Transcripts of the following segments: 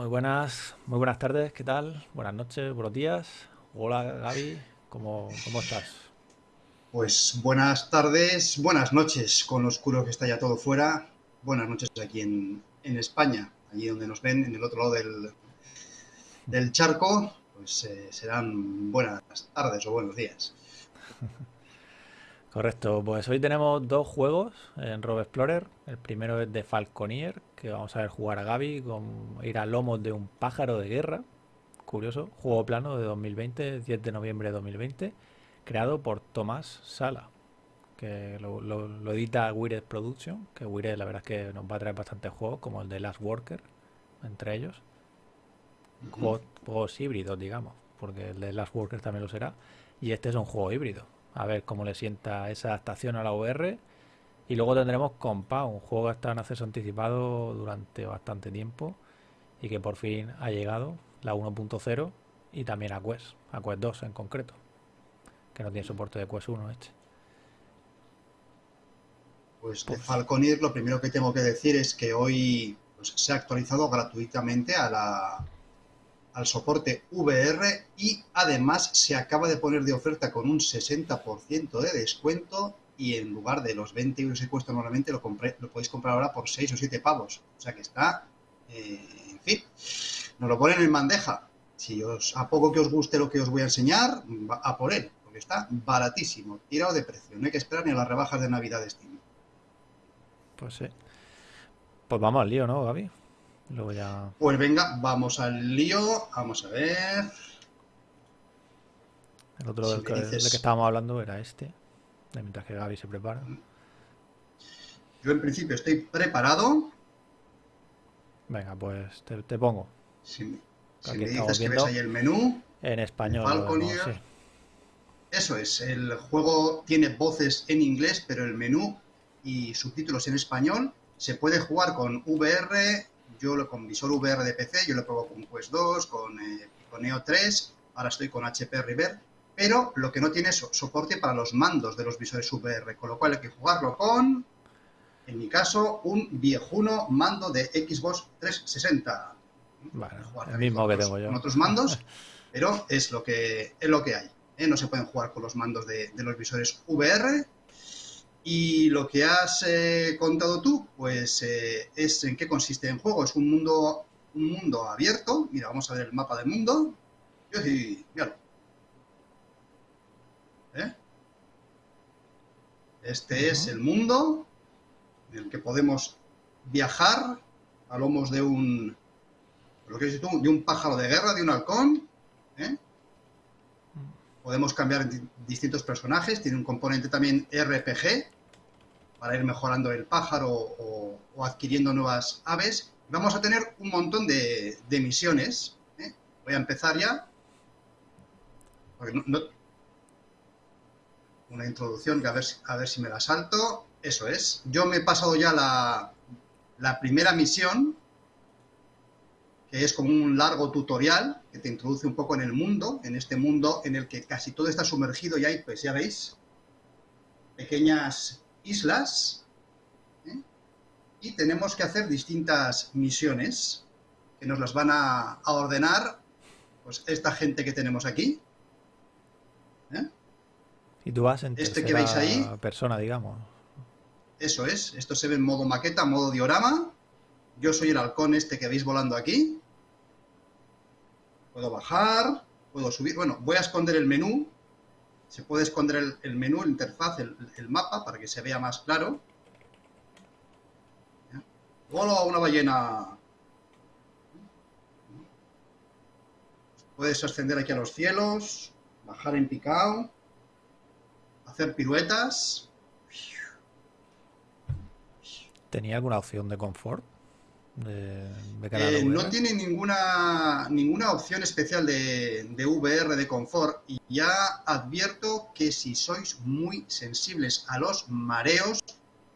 Muy buenas, muy buenas tardes, ¿qué tal? Buenas noches, buenos días. Hola Gaby, ¿cómo, cómo estás? Pues buenas tardes, buenas noches, con lo oscuro que está ya todo fuera. Buenas noches aquí en, en España, allí donde nos ven, en el otro lado del, del charco, pues eh, serán buenas tardes o buenos días. Correcto, pues hoy tenemos dos juegos en Rob Explorer. El primero es de Falconier, que vamos a ver jugar a Gaby con ir a lomos de un pájaro de guerra. Curioso, juego plano de 2020, 10 de noviembre de 2020, creado por Tomás Sala, que lo, lo edita Wired Production, que Wired la verdad es que nos va a traer bastantes juegos, como el de Last Worker, entre ellos. Juegos, juegos híbridos, digamos, porque el de Last Worker también lo será. Y este es un juego híbrido, a ver cómo le sienta esa adaptación a la VR. Y luego tendremos Compound, un juego que está en acceso anticipado durante bastante tiempo y que por fin ha llegado, la 1.0 y también a Quest, a Quest 2 en concreto, que no tiene soporte de Quest 1 este. Pues de Falconir lo primero que tengo que decir es que hoy pues, se ha actualizado gratuitamente a la, al soporte VR y además se acaba de poner de oferta con un 60% de descuento y en lugar de los 20 euros que cuesta normalmente lo, compré, lo podéis comprar ahora por 6 o 7 pavos. O sea que está, eh, en fin, nos lo ponen en bandeja. Si os, a poco que os guste lo que os voy a enseñar, a por él, porque está baratísimo, tirado de precio. No hay que esperar ni a las rebajas de Navidad de Steam. Pues sí. Pues vamos al lío, ¿no, Gaby? Luego ya... Pues venga, vamos al lío. Vamos a ver. El otro si del, que, dices... del, que, estábamos hablando era este. Mientras que Gaby se prepara. Yo en principio estoy preparado. Venga, pues te, te pongo. Si, si me dices que ves ahí el menú. En español. Sí. Eso es, el juego tiene voces en inglés, pero el menú y subtítulos en español. Se puede jugar con VR, yo lo, con visor VR de PC, yo lo probado con Quest 2, con, eh, con Neo 3, ahora estoy con HP River, pero lo que no tiene es soporte para los mandos de los visores VR, con lo cual hay que jugarlo con, en mi caso, un viejuno mando de Xbox 360. Bueno, el mismo que tengo yo. Con otros mandos, pero es lo que, es lo que hay. ¿eh? No se pueden jugar con los mandos de, de los visores VR, y lo que has eh, contado tú, pues eh, es en qué consiste el juego. Es un mundo, un mundo abierto. Mira, vamos a ver el mapa del mundo. Y, míralo. ¿Eh? Este uh -huh. es el mundo en el que podemos viajar a lomos de un, lo que dices tú, de un pájaro de guerra, de un halcón. ¿eh? Podemos cambiar distintos personajes, tiene un componente también RPG para ir mejorando el pájaro o, adquiriendo nuevas aves. Vamos a tener un montón de, misiones. ¿eh? Voy a empezar ya. Una introducción que a ver, si me la salto. Eso es. Yo me he pasado ya la primera misión, que es como un largo tutorial que te introduce un poco en el mundo, en este mundo en el que casi todo está sumergido y hay, pues ya veis, pequeñas islas ¿eh? y tenemos que hacer distintas misiones que nos las van a, a ordenar pues esta gente que tenemos aquí. ¿eh? Y tú vas en este que veis ahí, persona, digamos. Eso es, esto se ve en modo maqueta, modo diorama. Yo soy el halcón este que veis volando aquí. Puedo bajar, puedo subir. Bueno, voy a esconder el menú. Se puede esconder el, menú, el interfaz, el, el, mapa, para que se vea más claro. ¡Hola, una ballena! Puedes ascender aquí a los cielos, bajar en picado, hacer piruetas. ¿Tenía alguna opción de confort? De, de eh, no tiene ninguna, ninguna opción especial de, de, VR de confort y ya advierto que si sois muy sensibles a los mareos,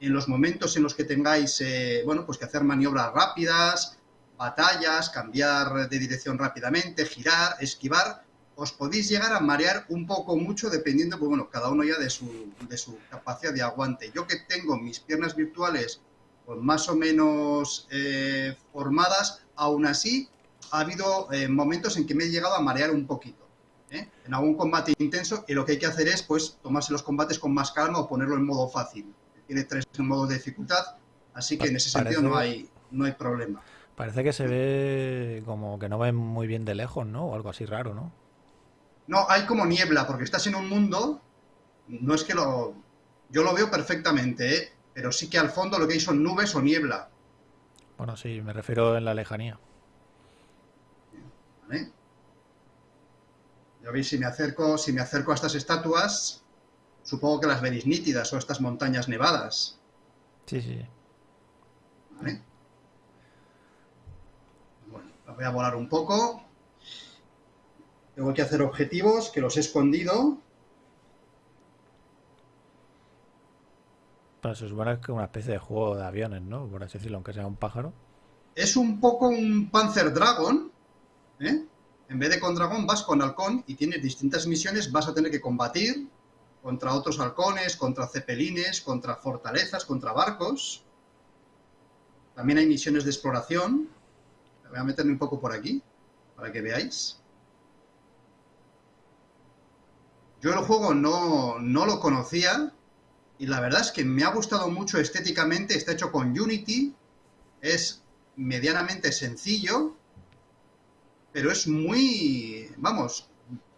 en los momentos en los que tengáis eh, bueno, pues que hacer maniobras rápidas, batallas, cambiar de dirección rápidamente, girar, esquivar, os podéis llegar a marear un poco mucho dependiendo, pues bueno, cada uno ya de su, de su capacidad de aguante. Yo que tengo mis piernas virtuales pues más o menos eh, formadas, aún así ha habido eh, momentos en que me he llegado a marear un poquito. ¿eh? En algún combate intenso y lo que hay que hacer es pues tomarse los combates con más calma o ponerlo en modo fácil. Tiene tres modos de dificultad, así que en ese sentido no hay, no hay problema. Parece que se ve como que no ve muy bien de lejos, ¿no? O algo así raro, ¿no? No, hay como niebla, porque estás en un mundo, no es que lo... Yo lo veo perfectamente, ¿eh? Pero sí que al fondo lo que hay son nubes o niebla. Bueno, sí, me refiero en la lejanía. ¿Vale? Ya veis, si me acerco, si me acerco a estas estatuas, supongo que las veréis nítidas, o estas montañas nevadas. Sí, sí. ¿Vale? Bueno, las voy a volar un poco. Tengo que hacer objetivos, que los he escondido. Se supone que es una especie de juego de aviones, ¿no? Por así decirlo, aunque sea un pájaro. Es un poco un Panzer Dragon, ¿eh? En vez de con dragón vas con halcón y tienes distintas misiones, vas a tener que combatir contra otros halcones, contra cepelines, contra fortalezas, contra barcos. También hay misiones de exploración. Voy a meterme un poco por aquí, para que veáis. Yo el juego no, no lo conocía y la verdad es que me ha gustado mucho estéticamente. Está hecho con Unity, es medianamente sencillo, pero es muy, vamos,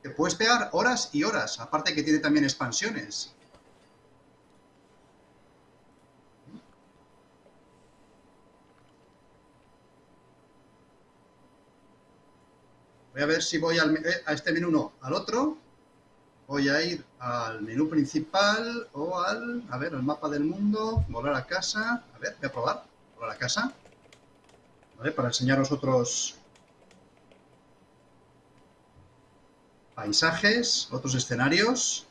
te puedes pegar horas y horas, aparte que tiene también expansiones. Voy a ver si voy al, eh, a este menú, no, al otro. Voy a ir al menú principal o al, a ver, el mapa del mundo, volar a casa. A ver, voy a probar, volar a casa. ¿Vale? Para enseñaros otros, paisajes, otros escenarios.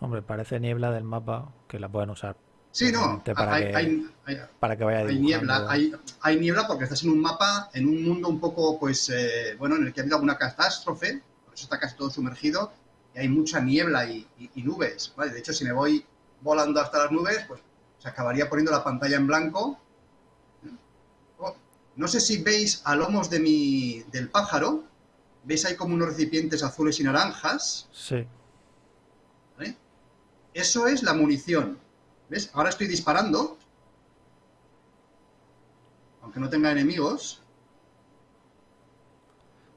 Hombre, parece niebla del mapa que la pueden usar. Sí, no, para, hay, que, hay, para que vaya hay niebla, hay, hay, niebla porque estás en un mapa, en un mundo un poco, pues, eh, bueno, en el que ha habido alguna catástrofe, por eso está casi todo sumergido, y hay mucha niebla y, y, nubes, ¿vale? De hecho, si me voy volando hasta las nubes, pues se acabaría poniendo la pantalla en blanco no sé si veis a lomos de mi, del pájaro, veis ahí como unos recipientes azules y naranjas. Sí. ¿Vale? Eso es la munición. ¿Ves? Ahora estoy disparando. Aunque no tenga enemigos.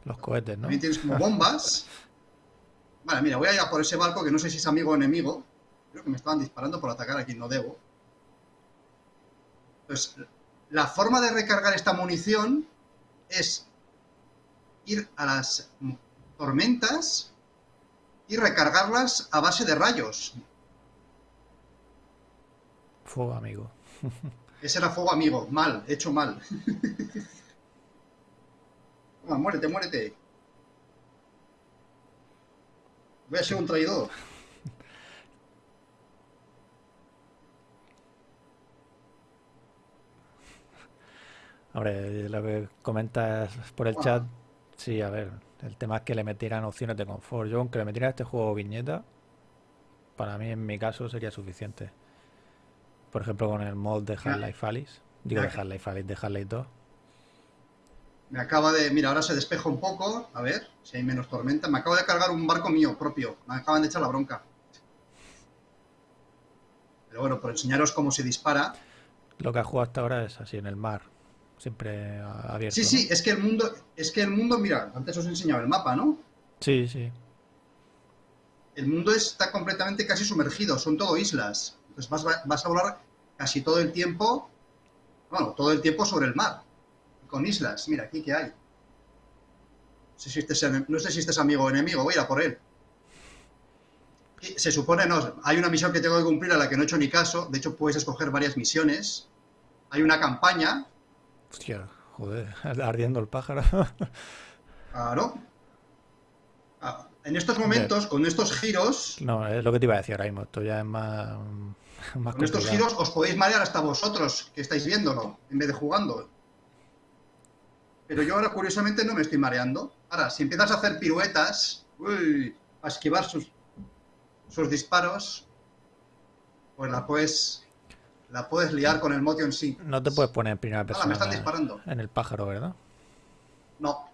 Los cohetes, ¿no? También tienes como bombas. Vale, mira, voy a ir a por ese barco que no sé si es amigo o enemigo. Creo que me estaban disparando por atacar a quien no debo. Entonces, la forma de recargar esta munición es ir a las tormentas y recargarlas a base de rayos. Fuego amigo. Ese era fuego amigo, mal, hecho mal. muérete, muérete. Voy a ser un traidor. Hombre, lo que comentas por el chat, sí, a ver, el tema es que le metieran opciones de confort. Yo, aunque le metieran este juego viñeta, para mí en mi caso sería suficiente. Por ejemplo, con el mod de Half-Life Alice, digo de Half-Life Alice, de Half-Life 2. Me acaba de, mira, ahora se despeja un poco, a ver si hay menos tormenta. Me acabo de cargar un barco mío propio, me acaban de echar la bronca. Pero bueno, por enseñaros cómo se dispara. Lo que ha jugado hasta ahora es así, en el mar siempre abierto. Sí, sí, es que el mundo, es que el mundo, mira, antes os he enseñado el mapa, ¿no? Sí, sí. El mundo está completamente casi sumergido, son todo islas. Entonces vas, vas a volar casi todo el tiempo, bueno, todo el tiempo sobre el mar, con islas. Mira, aquí que hay. No sé si este es, no sé si este es amigo o enemigo, voy a ir a por él. se supone, no, hay una misión que tengo que cumplir a la que no he hecho ni caso. De hecho, puedes escoger varias misiones. Hay una campaña Hostia, joder, ardiendo el pájaro. Claro. Ah, en estos momentos, con estos giros... No, es lo que te iba a decir ahora mismo, esto ya es más... más con estos giros os podéis marear hasta vosotros, que estáis viéndolo, en vez de jugando. Pero yo ahora, curiosamente, no me estoy mareando. Ahora, si empiezas a hacer piruetas, uy, a esquivar sus, sus disparos, pues la puedes la puedes liar con el Motion sí. No te puedes poner en primera persona me están disparando. en el pájaro, ¿verdad? No,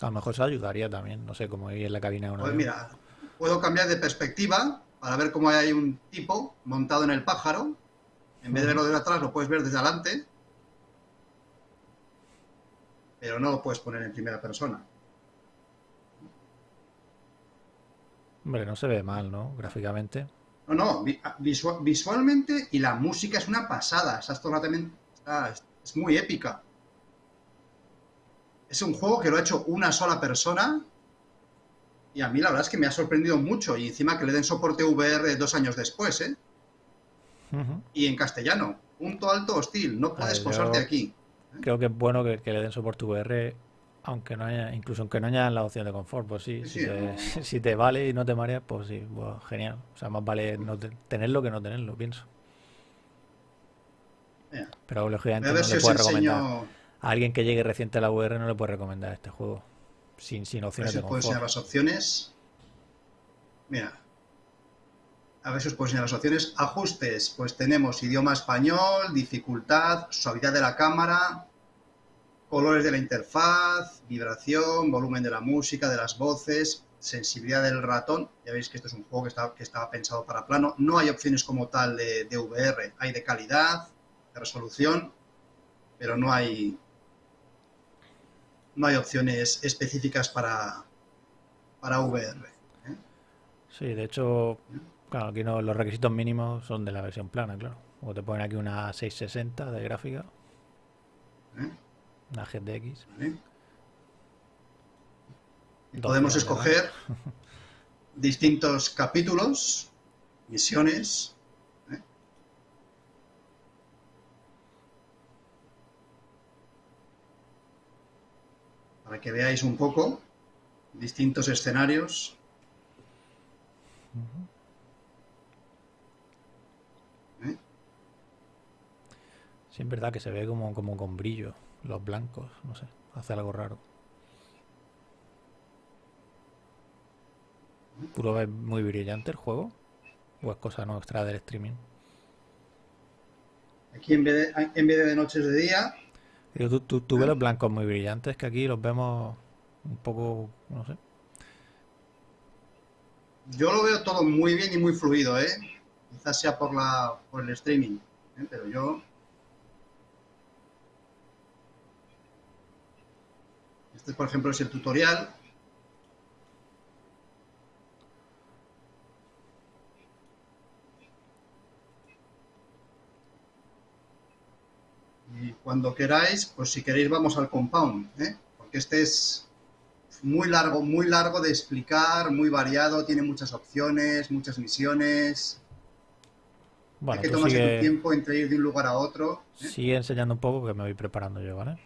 A lo mejor eso ayudaría también. No sé cómo ir en la cabina de un pues mira, puedo cambiar de perspectiva para ver cómo hay un tipo montado en el pájaro. En vez de verlo desde atrás, lo puedes ver desde adelante. Pero no lo puedes poner en primera persona. Hombre, no se ve mal, ¿no? Gráficamente. No, no, visua- visualmente y la música es una pasada. Está es muy épica. Es un juego que lo ha hecho una sola persona y a mí la verdad es que me ha sorprendido mucho. Y encima que le den soporte VR dos años después, ¿eh? Y en castellano. Punto alto hostil. No puedes yo- posarte aquí. Creo que es bueno que, que le den soporte VR, aunque no haya, incluso aunque no haya la opción de confort, pues sí, Sí, si te, no. si te vale y no te mareas, pues sí, pues genial. O sea, más vale no te- tenerlo que no tenerlo, pienso. Pero lógicamente a no ver si le puedes recomendar enseño. a alguien que llegue reciente a la VR, no le puedes recomendar este juego sin, sin A ver opciones si os puedo enseñar las opciones. Mira. A ver si os puedo enseñar las opciones. Ajustes. Pues tenemos idioma español, dificultad, suavidad de la cámara, colores de la interfaz, vibración, volumen de la música, de las voces, sensibilidad del ratón. Ya veis que esto es un juego que estaba, que estaba pensado para plano. No hay opciones como tal de, de VR. Hay de calidad, de resolución, pero no hay, no hay opciones específicas para, para VR. ¿eh? Sí, de hecho, claro, aquí no, los requisitos mínimos son de la versión plana, claro. O te ponen aquí una 660 de gráfica, ¿eh? una GTX. ¿Vale? Y 12 podemos de escoger distintos capítulos, misiones. Para que veáis un poco distintos escenarios. ¿eh? Sí, es verdad que se ve como, como con brillo, los blancos, no sé, hace algo raro. ¿Puro es muy brillante el juego? ¿O es cosa nuestra del streaming? Aquí en vez, de, en vez de noches de día, Digo, tú, tú, tú ves los blancos muy brillantes, que aquí los vemos un poco, no sé. Yo lo veo todo muy bien y muy fluido, ¿eh? Quizás sea por, la, por el streaming, ¿eh? pero yo... Este, por ejemplo, es el tutorial. Y cuando queráis, pues si queréis vamos al compound, ¿eh? Porque este es muy largo, muy largo de explicar, muy variado, tiene muchas opciones, muchas misiones. Bueno, Hay que tú tomarse tu tiempo entre ir de un lugar a otro. ¿eh? sigue enseñando un poco que me voy preparando yo, ¿vale?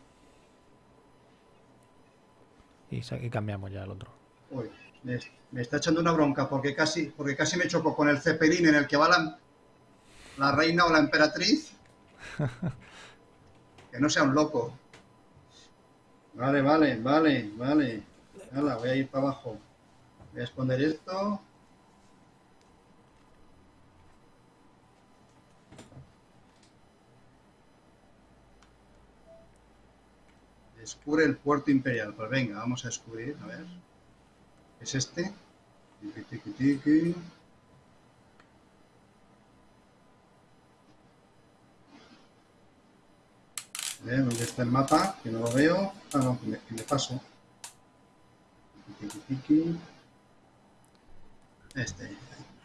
Y, y cambiamos ya al otro. Uy, me, me está echando una bronca porque casi, porque casi me choco con el cepelín en el que va la, la reina o la emperatriz. Que no sea un loco. Vale, vale, vale, vale. Hala, voy a ir para abajo. Voy a esconder esto. Descubre el puerto imperial. Pues venga, vamos a descubrir, a ver. ¿Es este? Tiki, tiki, tiki. Ver, ¿dónde está el mapa? Que no lo veo. Ah, no, que me, que me paso. Este.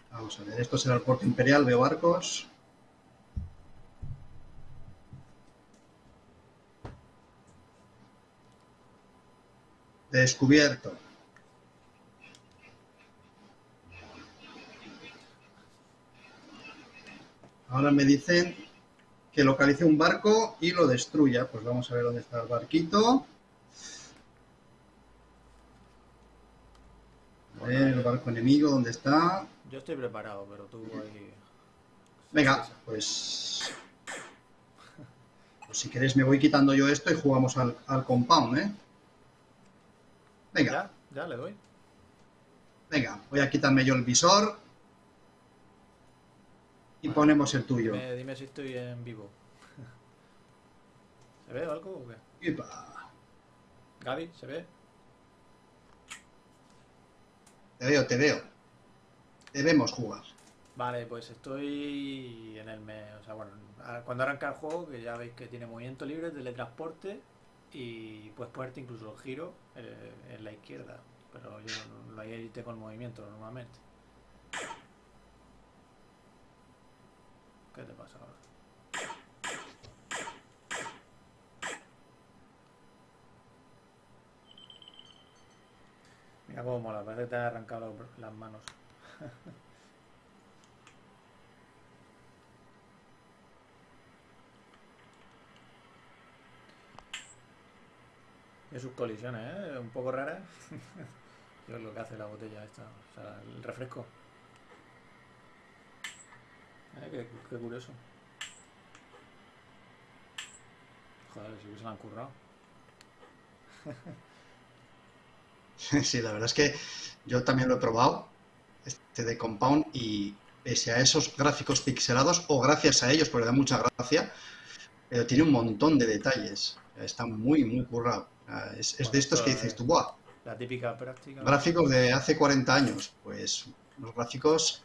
Vamos a ver, esto será el puerto imperial, veo barcos. Descubierto. Ahora me dicen que localice un barco y lo destruya. Pues vamos a ver dónde está el barquito. A ver, el barco enemigo, ¿dónde está? Yo estoy preparado, pero tú ahí... Venga, pues... pues si queréis me voy quitando yo esto y jugamos al, al compound, ¿eh? Venga, Ya, ya le doy. venga, voy a quitarme yo el visor. Y ponemos el tuyo. Dime, dime si estoy en vivo. ¿Se ve algo o qué? Gaby, ¿se ve? Te veo, te veo. Debemos jugar. Vale, pues estoy en el mes. O sea, bueno, cuando arranca el juego, que ya veis que tiene movimiento libre, teletransporte y puedes ponerte incluso el giro eh, en la izquierda. Pero yo no- la irte con movimiento normalmente. ¿Qué te pasa ahora? Mira cómo mola, parece que te ha arrancado las manos. Y sus colisiones, ¿eh? Un poco raras. Yo lo que hace la botella esta, o sea, el refresco. Eh, qué, qué curioso. Joder, si han currado. Sí, la verdad es que yo también lo he probado, este de Compound, y pese a esos gráficos pixelados, o gracias a ellos, porque da mucha gracia, pero tiene un montón de detalles. Está muy, muy currado. Es, de estos que dices es- tú, ¡buah! La típica práctica. Gráficos de hace 40 años. Pues los gráficos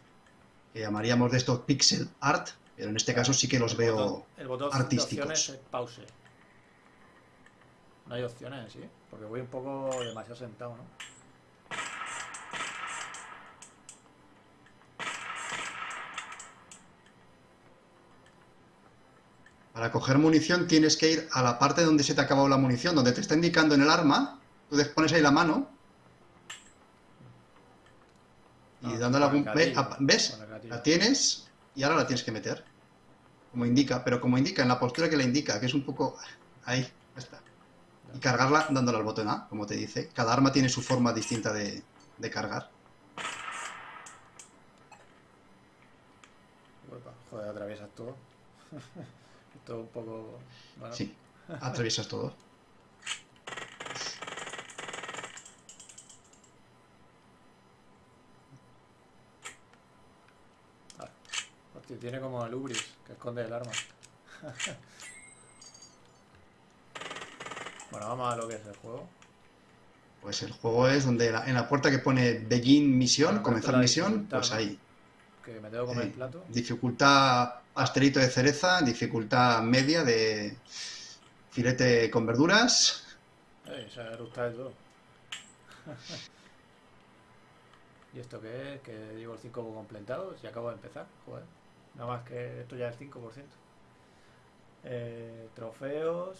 que llamaríamos de estos pixel art, pero en este caso sí que los El veo botón- el botón de artísticos. opciones es pause. No hay opciones, ¿sí? Porque voy un poco demasiado sentado, ¿no? Para coger munición tienes que ir a la parte donde se te ha acabado la munición, donde te está indicando en el arma, tú pones ahí la mano y Ah, dándole algún... gatillo, ¿Ves? La tienes y ahora la tienes que meter. Como indica, pero como indica, en la postura que le indica, que es un poco... Ahí, ya está. Y cargarla dándole al botón A, como te dice. Cada arma tiene su forma distinta de, de cargar. Joder, atraviesas todo. Esto un poco. Bueno, Sí, atraviesas todo. Hostia, tiene como el Ubris que esconde el arma. bueno, vamos a lo que es el juego. Pues el juego es donde la- en la puerta que pone Begin Misión, comenzar misión, pues ahí. Que me tengo que comer Eh, el plato. Dificultad pastelito de cereza, dificultad media de filete con verduras. Eh, se de todo. ¿Y esto qué es? Que llevo el 5 completado y acabo de empezar. Joder. Nada más que esto ya es 5%. Eh, trofeos.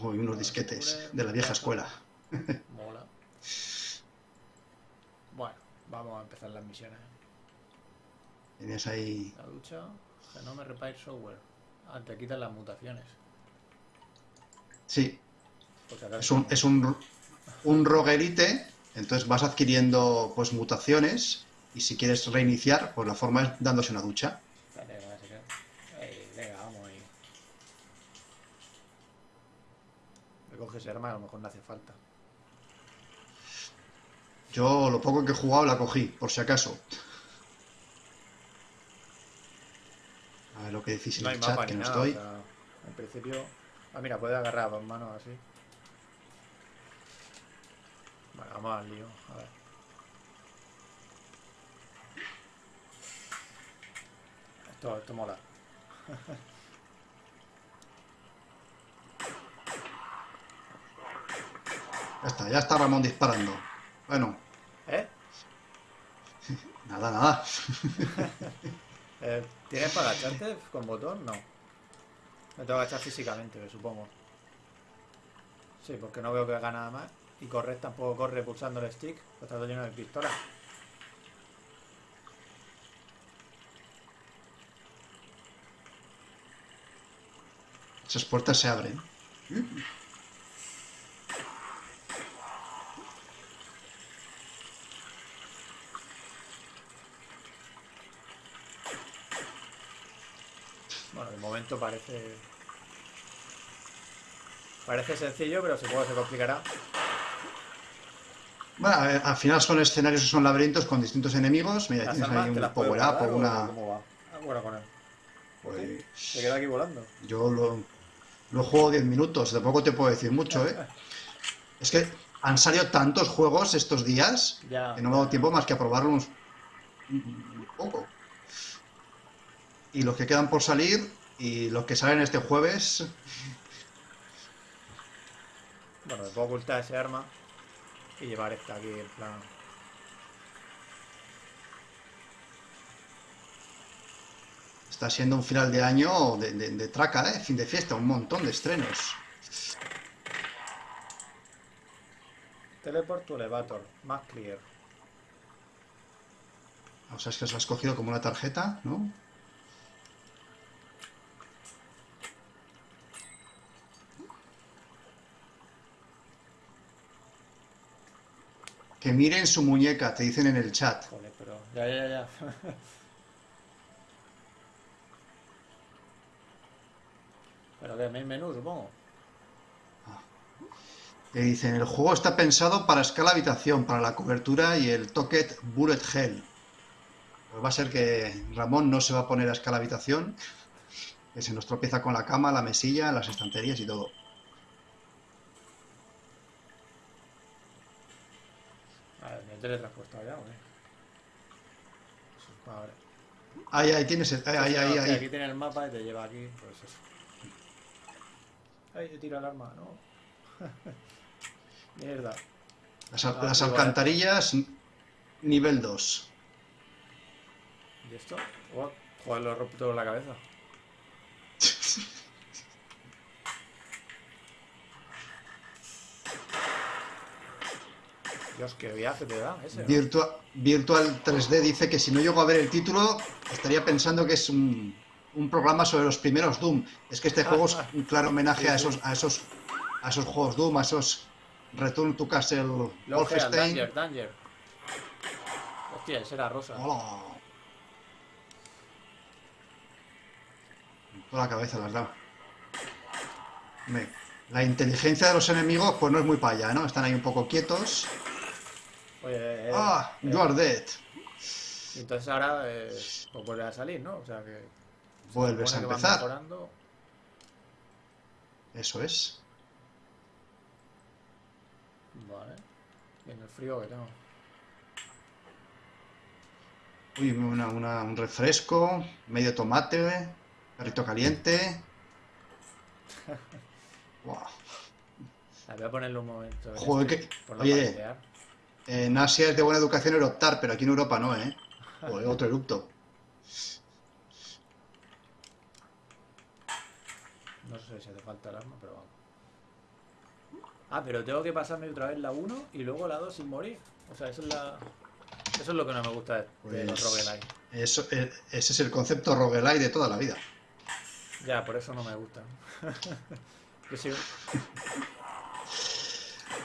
Uy, unos disquetes de la vieja escuela. Mola. Bueno, vamos a empezar las misiones. Tienes ahí. La ducha. Genome Repair Software. Ah, te quitan las mutaciones. Sí, es un, es un, un roguerite, entonces vas adquiriendo pues mutaciones y si quieres reiniciar, pues la forma es dándose una ducha. Espérate, que va a ser que- Ey, venga, vamos ahí. Recoge ese arma, a lo mejor no hace falta. Yo lo poco que he jugado la cogí, por si acaso. A ver lo que decís en No el chat, que no nada. estoy. o sea, en principio. Ah, mira, puede agarrar dos manos así. Vale, vamos al lío. A ver. Esto, esto mola. Ya está, ya está Ramón disparando. Bueno, ¿Eh? nada, nada. Eh, ¿Tienes para agacharte con botón? No. Me tengo que agachar físicamente, me supongo. Sí, porque no veo que haga nada más. Y correr tampoco corre pulsando el stick. Está todo lleno de pistolas. Esas puertas se abren. Bueno, de momento parece. Parece sencillo, pero supongo que se complicará. Bueno, ver, al final son escenarios que son laberintos con distintos enemigos. Mira, tienes ahí un power up o una... ¿Cómo va? Ah, bueno, con él. Pues, Se queda aquí volando. yo lo, lo juego 10 minutos, tampoco te puedo decir mucho, ¿eh? Es que han salido tantos juegos estos días Ya. que no me ha dado tiempo más que a probarlos un poco. Y los que quedan por salir y los que salen este jueves, Bueno, me puedo ocultar ese arma y llevar esta aquí en plan. Está siendo un final de año de, de- de traca, ¿eh? Fin de fiesta, un montón de estrenos. Teleport to elevator. Más clear. O sea, es que os has cogido como una tarjeta, ¿no? Que miren su muñeca, te dicen en el chat. Joder, pero. Ya, ya, ya. pero que main menú, supongo. Te dicen, el juego está pensado para escala habitación, para la cobertura y el toket bullet hell. Pues va a ser que Ramón no se va a poner a escala habitación, que se nos tropieza con la cama, la mesilla, las estanterías y todo. A ver, me he teletransportado ya, ver. Ahí, ahí tienes, el- ahí, ahí, ahí, ahí. Aquí tiene el mapa y te lleva aquí, pues eso. Ay, he tirado el arma, no. Mierda. Las, al- Ah, las igual. alcantarillas, nivel 2. ¿Y esto? Oh, joder, lo he roto todo en la cabeza. Dios, qué viaje te da ese. Virtual 3D dice que si no llego a ver el título, estaría pensando que es un, un programa sobre los primeros Doom. Es que este juego es un claro homenaje a esos, a esos, a esos juegos Doom, a esos Return to Castle Wolfenstein. Danger, Danger. Hostia, ese era rosa. Hola. Toda la cabeza las da. La inteligencia de los enemigos, pues no es muy para allá, ¿no? Están ahí un poco quietos. Oye, eh, Ah, eh, you are dead. y entonces ahora eh, pues vuelve a salir, ¿no? O sea que. Vuelves a empezar. Eso es. Vale. Y en el frío que tengo. Uy, una- una- un refresco, medio tomate, perrito caliente. Ah, voy a ponerle un momento. en Joder, este, que- oye. En Asia es de buena educación eructar, pero aquí en Europa no, ¿eh? Joder, otro eructo. No sé si hace falta el arma, pero vamos. Ah, pero tengo que pasarme otra vez la 1 y luego la 2 sin morir. O sea, eso es la. Eso es lo que no me gusta de, de los Pues- roguelike. Eso, eh, ese es el concepto roguelike de toda la vida. Ya, por eso no me gusta. Yo.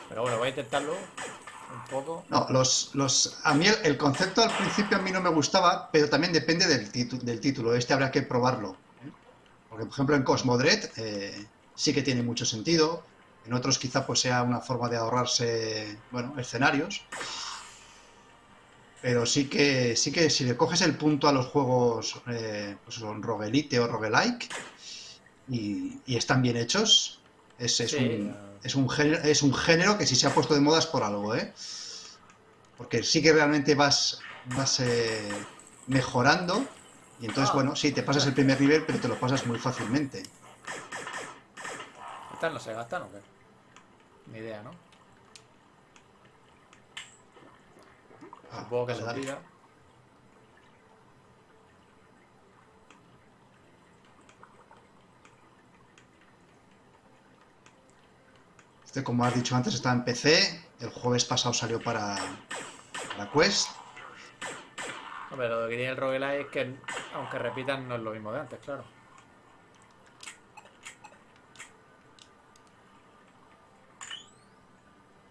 Pero bueno, voy a intentarlo un poco. No, los, los, a mí el, el concepto al principio a mí no me gustaba, pero también depende del, del título. Este habrá que probarlo. Porque, por ejemplo, en Cosmodred eh, sí que tiene mucho sentido. En otros quizá pues sea una forma de ahorrarse, bueno, escenarios. Pero sí que, sí que si le coges el punto a los juegos, eh, pues son roguelite o roguelike, y, y están bien hechos, es, es Sí, un, ya. es, un género, es un género que si se ha puesto de moda es por algo, ¿eh? Porque sí que realmente vas, vas eh, mejorando, y entonces, bueno, sí, te pasas el primer nivel, pero te lo pasas muy fácilmente. ¿Estas no se gastan o qué? Ni idea, ¿no? Ah, Supongo que se dale. tira. Este, como has dicho antes, está en PC. El jueves pasado salió para, para Quest. Hombre, lo que tiene el roguelike es que, aunque repitan, no es lo mismo de antes, claro.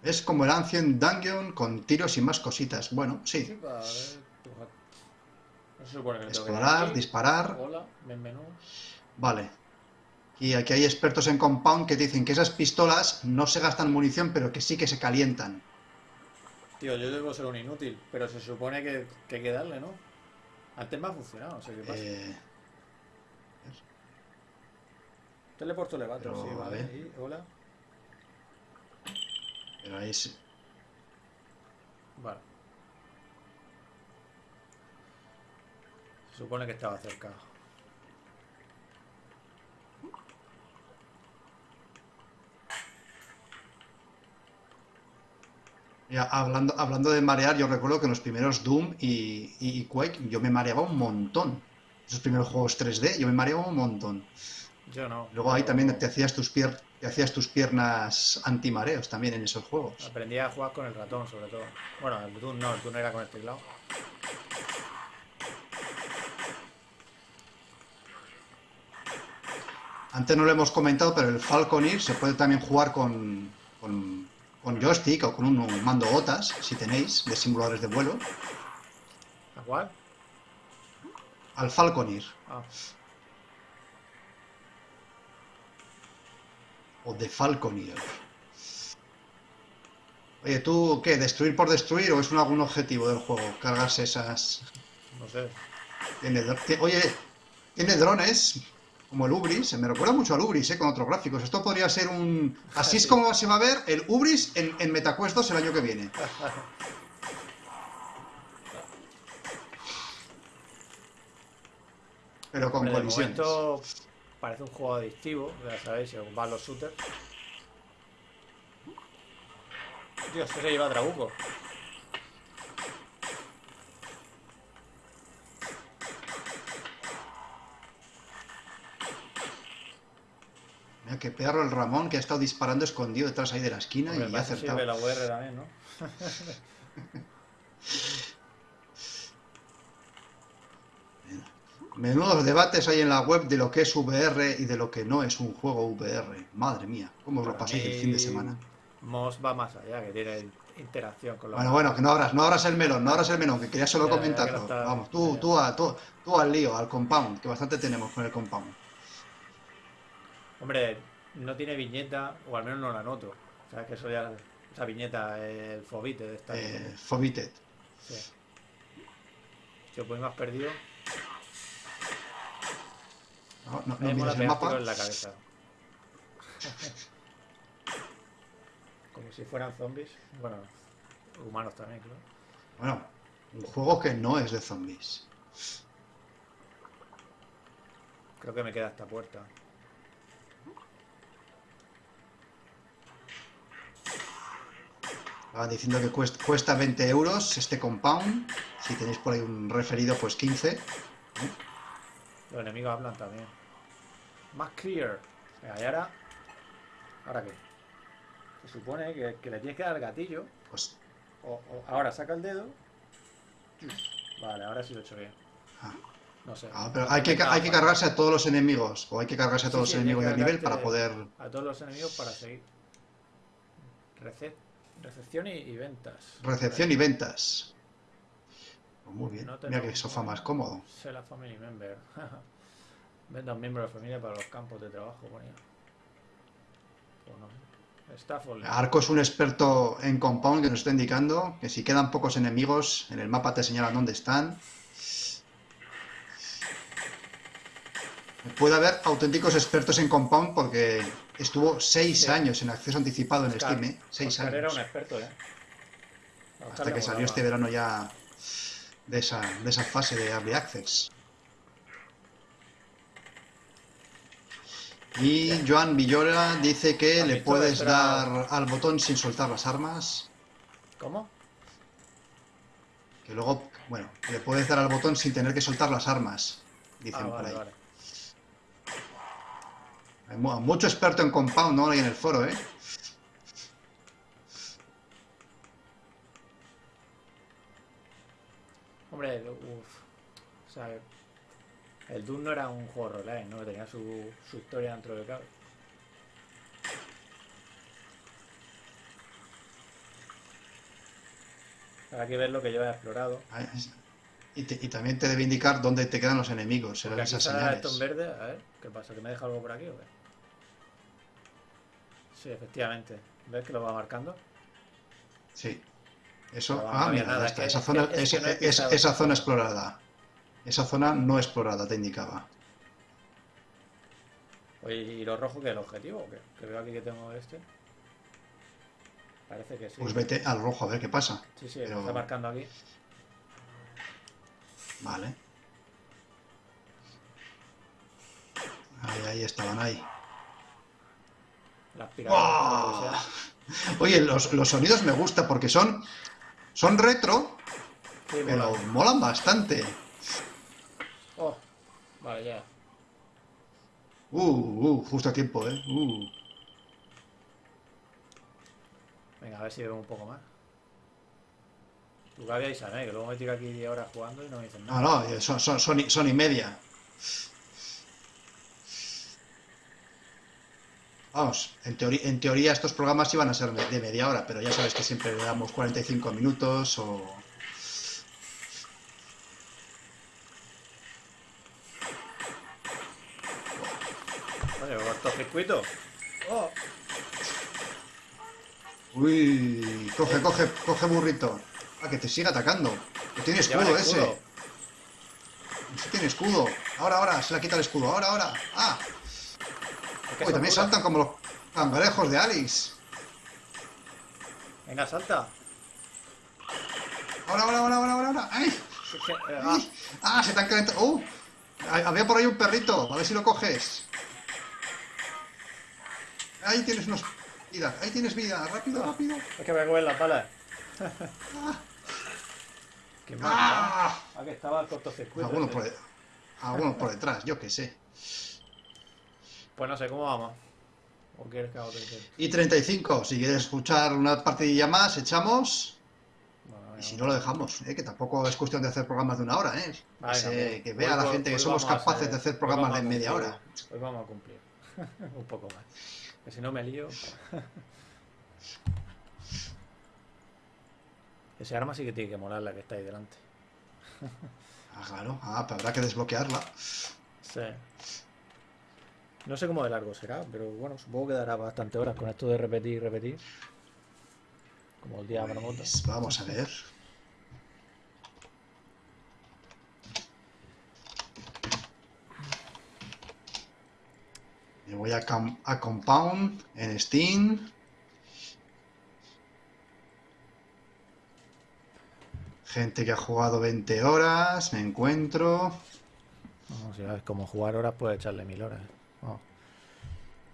Es como el Ancient Dungeon con tiros y más cositas. Bueno, Sí. No se supone que Explorar, disparar. Hola, ven menú. Vale. Y aquí hay expertos en Compound que dicen que esas pistolas no se gastan munición, pero que sí que se calientan. Tío, yo debo ser un inútil, pero se supone que, que hay que darle, ¿no? Antes me ha funcionado, no sé qué pasa. Eh, Teleporto levato, pero, sí, vale. Y, hola. pero ahí sí. Vale. Se supone que estaba cerca. Hablando, hablando de marear, yo recuerdo que en los primeros Doom y, y Quake yo me mareaba un montón. Esos primeros juegos 3D yo me mareaba un montón. Yo no. Luego ahí también te hacías tus, pier- te hacías tus piernas antimareos también en esos juegos. Aprendí a jugar con el ratón, sobre todo. Bueno, el Doom no, el Doom era con el teclado. Antes no lo hemos comentado, pero el Falconeer se puede también jugar con, con, con joystick o con un mando gotas, si tenéis, de simuladores de vuelo. ¿A cuál? Al Falconeer. Ah, O de Falconeer. Oye, ¿tú qué? ¿Destruir por destruir o es un, algún objetivo del juego? Cargarse esas... no sé. Tiene Oye, tiene drones, como el Ubris, me recuerda mucho al Ubris, ¿eh? Con otros gráficos. Esto podría ser un... Así es como se va a ver el Ubris en, en MetaQuest 2 el año que viene. Pero con Hombre, colisiones. momento parece un juego adictivo, ya sabéis, según van los shooters. Dios, se lleva Trabuco. Mira qué perro el Ramón que ha estado disparando escondido detrás ahí de la esquina Hombre, y ha acertado. sirve la UR también, ¿no? Menudos debates hay en la web de lo que es VR y de lo que no es un juego VR. Madre mía, ¿cómo os lo pasáis el fin de semana? Moss va más allá, que tiene interacción con los... Bueno, bueno, que no abras, no abras el melón, no abras el melón, que quería solo Ya, ya, que comentarlo. está- Vamos, tú, ya. tú, a- tú, tú al lío, al compound, que bastante tenemos con el compound. Hombre, no tiene viñeta, o al menos no la noto. O sea, que eso ya... Esa viñeta, el fobite de esta... Eh, Fobited. Sí. Tío, pues me has perdido. No, no, Me no miras el mapa. en la cabeza. Como si fueran zombies. Bueno, humanos también, claro. Bueno, un juego que no es de zombies. Creo que me queda esta puerta. Estaban diciendo que cuesta, cuesta 20 euros este compound. Si tenéis por ahí un referido, pues 15. Los enemigos hablan también. Más clear. Venga, y ahora. ¿Ahora qué? Se supone que, que le tienes que dar el gatillo. Pues O, o- ahora saca el dedo. Vale, ahora sí lo he hecho bien. Ah. No sé. Ah, pero hay que, hay que cargarse a todos los enemigos. O hay que cargarse a todos sí, los enemigos del nivel para poder. A todos los enemigos para seguir. Rece- recepción y, y ventas. Recepción y ventas. Pues muy bien. No Mira qué sofá más cómodo. Sé la family member. Venda un miembro de la familia para los campos de trabajo, ponía. Pues no. Stafford. Arco es un experto en compound que nos está indicando que si quedan pocos enemigos, en el mapa te señalan dónde están. Puede haber auténticos expertos en compound porque estuvo seis Sí. años en acceso anticipado en Oscar- Steam, ¿eh? Seis Oscar era años. un experto, ¿eh? Oscar Hasta que salió este verano ya de esa, de esa fase de Early Access. Y Joan Villora dice que ¿Has le puedes dar al botón sin soltar las armas. ¿Cómo? Que luego, bueno, le puedes dar al botón sin tener que soltar las armas. Dicen Ah, por ahí. vale. Hay mu- mucho experto en compound, ¿no? Ahí en el foro, ¿eh? Hombre, uff. O sea, el Doom no era un juego roguelike, ¿no? Tenía su, su historia dentro del cabe. Habrá que ver lo que yo he explorado. Y, te- y también te debe indicar dónde te quedan los enemigos. Serán esas señales. esto en verde. A ver, ¿qué pasa? ¿Que me deja algo por aquí o qué? Sí, efectivamente. ¿Ves que lo va marcando? Sí. Eso, no ah, mira, nada, ya está, es esa que- zona, es que esa- no es- zona explorada. Esa zona no explorada te indicaba. Oye, ¿y lo rojo que el objetivo o qué? Que veo aquí que tengo este. Parece que sí. Pues vete al rojo a ver qué pasa. Sí, sí, pero- me está marcando aquí. Vale. Ahí, ahí estaban ahí. Que sea. Oye, los, los sonidos me gustan porque son, son retro, Sí, pero mola. molan bastante. Oh, vale, ya. Uh, uh, justo a tiempo, ¿eh? Uh. Venga, a ver si veo un poco más. Tu Gaby y Sané, que luego me tiro aquí 10 horas jugando y no me dicen nada. no, son, son, son y media. Vamos, en, teoría en teoría estos programas iban a ser de media hora, pero ya sabes que siempre le damos 45 minutos o... Oye, cortocircuito. Oh, Uy, coge, coge, coge burrito. Ah, que te siga atacando. Que tiene escudo ese. Ese tiene escudo. Ahora, ahora, se le quita el escudo. Ahora, ahora. Ah, uy, también saltan como los cangrejos de Alice. Venga, salta. Ahora, ahora, ahora, ahora, ahora. ¡Ay! Eh, ah, ¡Ay! ¡Ah! Se te han calentado. ¡Uh! Había por ahí un perrito. A ver si lo coges. Ahí tienes unos... Vida. Ahí tienes vida. Rápido, rápido. es que me comen las balas. Qué mal. ¡Ah! Ah, que estaba el cortocircuito. Algunos por, de- algunos por detrás, yo qué sé. Pues no sé, ¿cómo vamos? ¿O quieres que haga otro intento? Y 35. Si quieres escuchar una partidilla más, echamos. Bueno, Y si no, lo dejamos. ¿eh? Que tampoco es cuestión de hacer programas de una hora. ¿eh? Pues, que hoy vea la po- gente que hoy somos capaces de hacer hoy programas de media hora. Hoy vamos a cumplir. un poco más. Que si no me lío. Ese arma sí que tiene que molar la que está ahí delante. Ah, claro. Ah, pero habrá que desbloquearla. Sí. No sé cómo de largo será, pero bueno, supongo que dará bastante horas con esto de repetir y repetir. Como el día de. Pues vamos a ver. Me voy a, com- a Compound en Steam. Gente que ha jugado 20 horas, me encuentro. No, si sabes cómo jugar horas, puedes echarle mil horas. ¿eh? Vamos.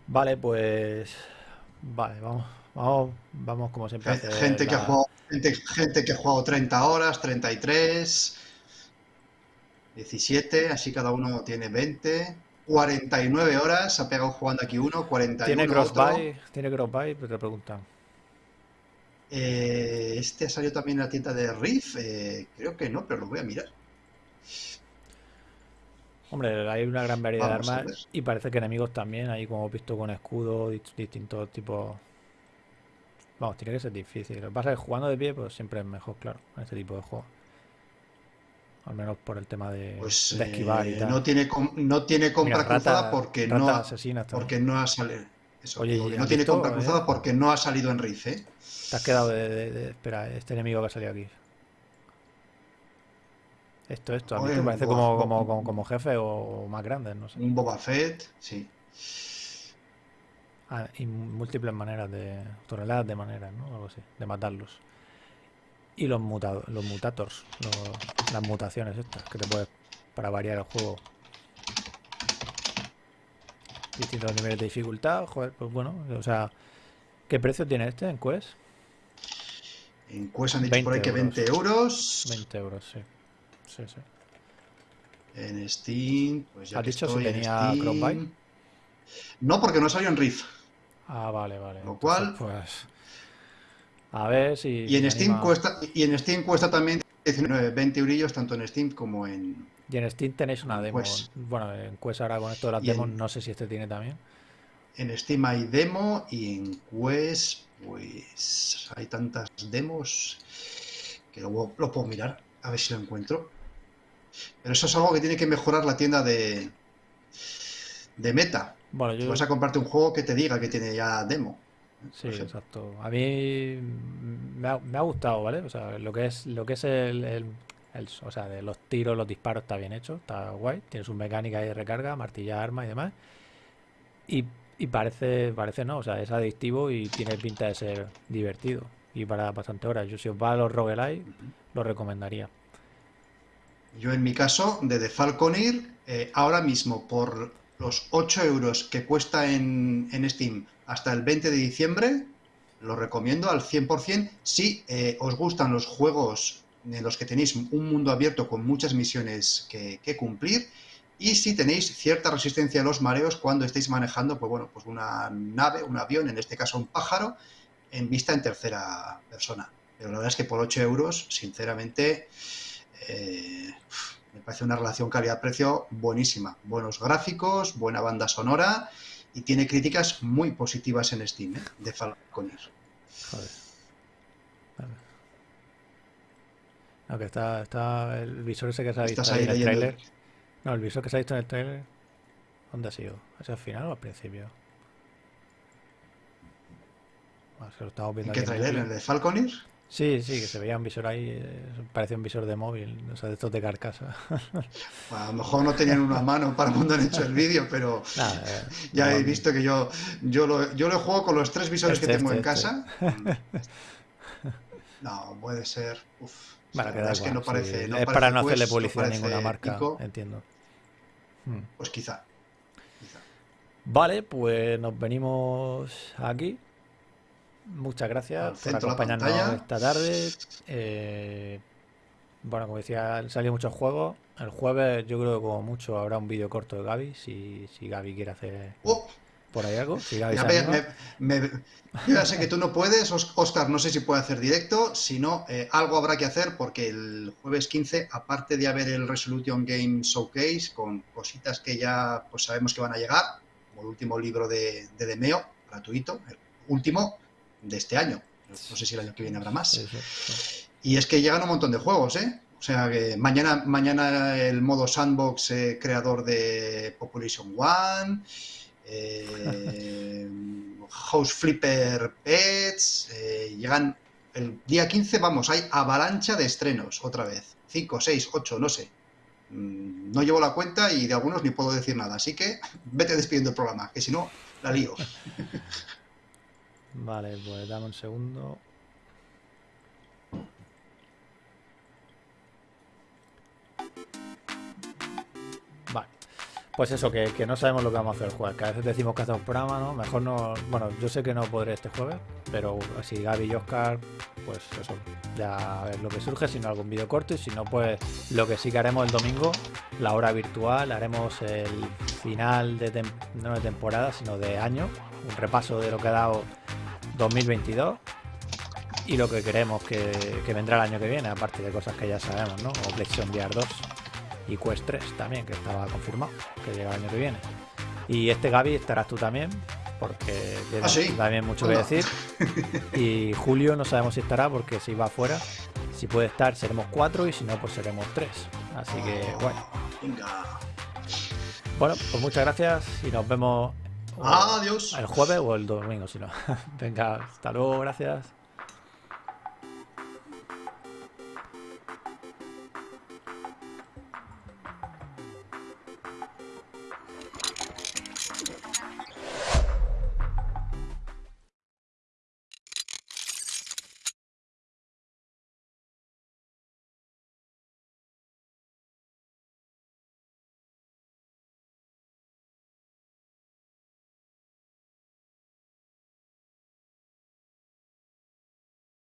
Vale, pues. Vale, vamos. Vamos, vamos como siempre. Gente que ha jugado, gente, gente que ha jugado 30 horas, 33, 17, así cada uno tiene 20, 49 horas, ha pegado jugando aquí uno, 41 ¿Tiene crossbuy? ¿Tiene crossbuy? Pues te preguntan. Eh, este ha salido también en la tienda de Riff, eh, creo que no, pero lo voy a mirar. Hombre, hay una gran variedad Vamos de armas y parece que enemigos también, ahí como he visto con escudos, dist- distintos tipos. Vamos, tiene que ser difícil. Lo que pasa es que jugando de pie, pues siempre es mejor, claro, en este tipo de juegos. Al menos por el tema de, Pues de esquivar y eh, tal. no tiene, no tiene compra Mira, cruzada rata- porque, rata no ha, porque no ha salido. Eso, Oye, digo ¿y que has no tiene eh? cruzada porque no ha salido en Riff, ¿eh? Te has quedado de, de- de- Espera, este enemigo que ha salido aquí. Esto, esto. ¿has Oye, visto? Parece como, como, como, como jefe o más grande, no sé. Un Boba Fett, sí. Ah, y múltiples maneras de. toneladas de maneras, ¿no? Algo así, de matarlos. Y los mutados, los mutators, los- las mutaciones estas, que te puedes. para variar el juego. Distintos niveles de dificultad, joder, pues bueno, o sea. ¿Qué precio tiene este en Quest? En Quest han dicho por ahí 20 que 20 euros. 20 euros, sí. Sí, sí. En Steam, pues ya ¿Has que dicho si estoy en tenía Steam-? No, porque no salió en Riff. Ah, vale, vale. Lo Entonces, cual- Pues. A ver si. Y en Steam anima. cuesta y en Steam cuesta también 19, 20 eurillos tanto en Steam como en Y en Steam tenéis una demo. Quest. Bueno, en Quest ahora con esto de las en- demos, no sé si este tiene también. en Steam hay demo y en Quest pues hay tantas demos que luego lo puedo mirar a ver si lo encuentro. Pero eso es algo que tiene que mejorar la tienda de de Meta. Bueno, yo. vas a comprarte un juego que te diga que tiene ya demo. Sí, exacto. A mí me, ha, gustado, ¿vale? O sea, lo que es, lo que es el, o sea, de los tiros, los disparos está bien hecho, está guay. Tiene su mecánica de recarga, martilla, arma y demás. Y, y, parece, parece no, o sea, es adictivo y tiene pinta de ser divertido. Y para bastante horas. Yo si os va a los roguelike, lo recomendaría. Yo en mi caso, de The Falconeer, eh, ahora mismo por los 8 euros que cuesta en, Steam hasta el 20 de diciembre, lo recomiendo al 100% si eh, os gustan los juegos en los que tenéis un mundo abierto con muchas misiones que, cumplir y si tenéis cierta resistencia a los mareos cuando estéis manejando pues bueno, pues una nave, un avión, en este caso un pájaro, en vista en tercera persona. Pero la verdad es que por 8 euros, sinceramente, eh, me parece una relación calidad-precio buenísima. Buenos gráficos, buena banda sonora y tiene críticas muy positivas en Steam, ¿eh? de Falconer. Joder. Vale. está, está el visor ese que se ha visto ahí en el trailer. No, el visor que se ha visto en el trailer. ¿Dónde ha sido? ¿Hacia el final o al principio? ¿En qué trailer? ¿El de Falconer? Sí, sí, que se veía un visor ahí, eh, parecía un visor de móvil, o sea, de estos de carcasa. a lo mejor no tenían una mano para cuando han hecho el vídeo, pero eh, ya he visto que yo, yo, lo, yo lo juego con los tres visores que este, tengo en este, casa. Este. No, puede ser. Uf, es que no parece. es para no hacerle publicidad a ninguna marca, entiendo. Hmm. Pues quizá. Vale, pues nos venimos aquí Muchas gracias por acompañarnos esta tarde. Eh, bueno, como decía, salido muchos juegos. El jueves yo creo que como mucho habrá un vídeo corto de Gaby, si, si Gaby quiere hacer oh. por ahí algo. ya, sé que tú no puedes, Oscar, no sé si puede hacer directo, si no, eh, algo habrá que hacer porque el jueves 15, aparte de haber el Resolution Game Showcase con cositas que ya pues sabemos que van a llegar, como el último libro de, de Demeo, gratuito, el último, de este año. No sé si el año que viene habrá más. Y es que llegan un montón de juegos, ¿eh? O sea que mañana, mañana el modo sandbox eh, creador de Population One, eh, House Flipper Pets, eh, llegan el día 15, vamos, hay avalancha de estrenos otra vez. 5, 6, 8, no sé. Mm, no llevo la cuenta y de algunos ni puedo decir nada. Así que vete despidiendo el programa, que si no, la lío. Vale, pues dame un segundo. Vale. Pues eso, que, no sabemos lo que vamos a hacer el jueves. Que a veces decimos que hacemos programa, ¿no? Mejor no. Bueno, yo sé que no podré este jueves, pero si Gaby y Oscar, pues eso. Ya a ver lo que surge, si no algún vídeo corto y si no, pues lo que sí que haremos el domingo, la hora virtual, haremos el final de no de temporada, sino de año, un repaso de lo que ha dado 2022 y lo que queremos que, vendrá el año que viene, aparte de cosas que ya sabemos, ¿no? O PlayStation VR 2 y Quest 3 también, que estaba confirmado que llega el año que viene. Y este Gaby estarás tú también, porque ah, también mucho que decir. Y Julio no sabemos si estará, porque si va afuera, si puede estar seremos cuatro y si no, pues seremos tres. Así que bueno. Bueno, pues muchas gracias y nos vemos Adiós. El jueves o el domingo, si no. Venga, hasta luego, gracias.